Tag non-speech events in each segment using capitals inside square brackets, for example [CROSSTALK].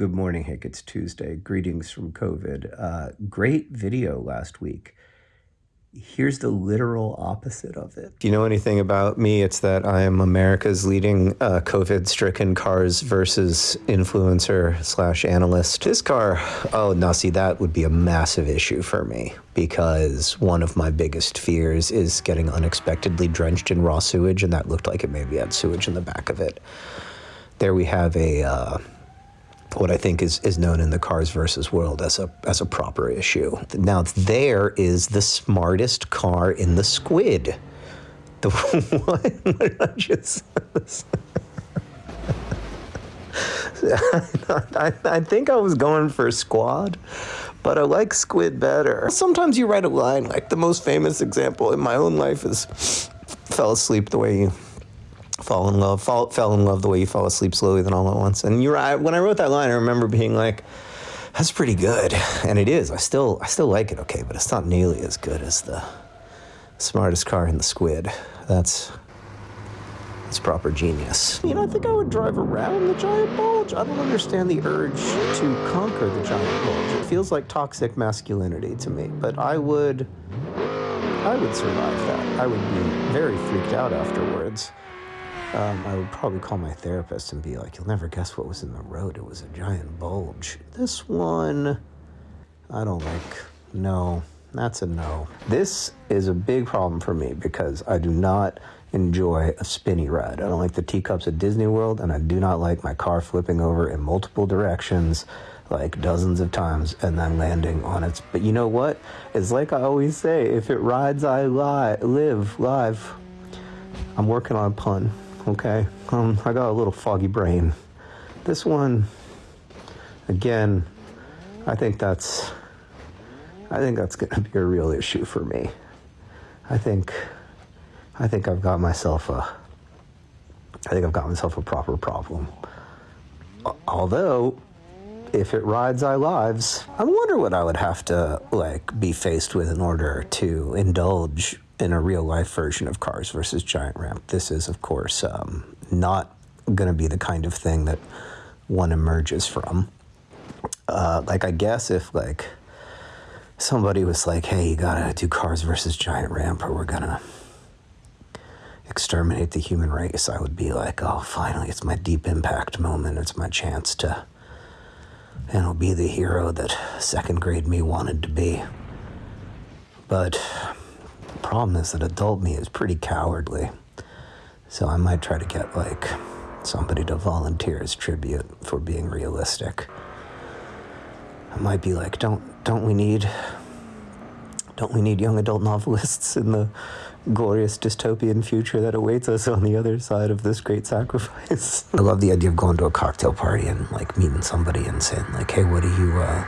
Good morning, Hank. It's Tuesday. Greetings from COVID. Uh, great video last week. Here's the literal opposite of it. Do you know anything about me? It's that I am America's leading uh, COVID stricken cars versus influencer slash analyst. This car, oh, now see, that would be a massive issue for me because one of my biggest fears is getting unexpectedly drenched in raw sewage, and that looked like it maybe had sewage in the back of it. There we have a. Uh, what I think is, is known in the cars versus world as a as a proper issue. Now there is the smartest car in the squid. The [LAUGHS] one I just I, I think I was going for squad, but I like squid better. Sometimes you write a line like the most famous example in my own life is fell asleep the way you fall in love, fall, fell in love the way you fall asleep slowly then all at once. And you're right. When I wrote that line, I remember being like, "That's pretty good," and it is. I still, I still like it. Okay, but it's not nearly as good as the smartest car in the squid. That's that's proper genius. You know, I think I would drive around the giant bulge. I don't understand the urge to conquer the giant bulge. It feels like toxic masculinity to me, but I would. I would survive that. I would be very freaked out afterwards. Um, I would probably call my therapist and be like, You'll never guess what was in the road. It was a giant bulge. This one, I don't like. No, that's a no. This is a big problem for me because I do not enjoy a spinny ride. I don't like the teacups at Disney World, and I do not like my car flipping over in multiple directions like dozens of times and then landing on its. But you know what? It's like I always say if it rides, I lie, live live. I'm working on a pun. Okay, um, I got a little foggy brain. This one, again, I think that's, I think that's to be a real issue for me. I think, I think I've got myself a, I think I've got myself a proper problem. Although, if it rides I lives, I wonder what I would have to like be faced with in order to indulge in a real life version of Cars versus Giant Ramp. This is, of course, um, not going to be the kind of thing that one emerges from. Uh, like, I guess if, like, somebody was like, hey, you gotta do Cars versus Giant Ramp or we're gonna exterminate the human race, I would be like, oh, finally, it's my deep impact moment. It's my chance to, you know, be the hero that second grade me wanted to be. But problem is that adult me is pretty cowardly. So I might try to get like somebody to volunteer as tribute for being realistic. I might be like, don't don't we need don't we need young adult novelists in the glorious dystopian future that awaits us on the other side of this great sacrifice? [LAUGHS] I love the idea of going to a cocktail party and like meeting somebody and saying like, hey, what do you uh,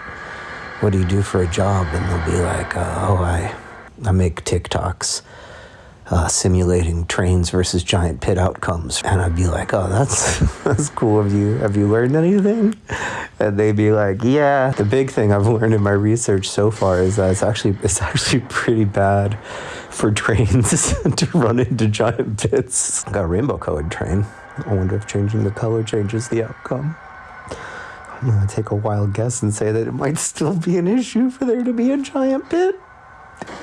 what do you do for a job? And they'll be like, uh, oh, I I make TikToks uh, simulating trains versus giant pit outcomes, and I'd be like, "Oh, that's [LAUGHS] that's cool of you. Have you learned anything?" And they'd be like, "Yeah." The big thing I've learned in my research so far is that it's actually it's actually pretty bad for trains [LAUGHS] to run into giant pits. I got a rainbow colored train. I wonder if changing the color changes the outcome. I'm gonna take a wild guess and say that it might still be an issue for there to be a giant pit.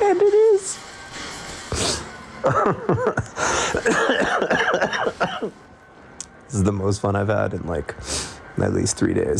And it is. this is the most fun I've had in like at least three days.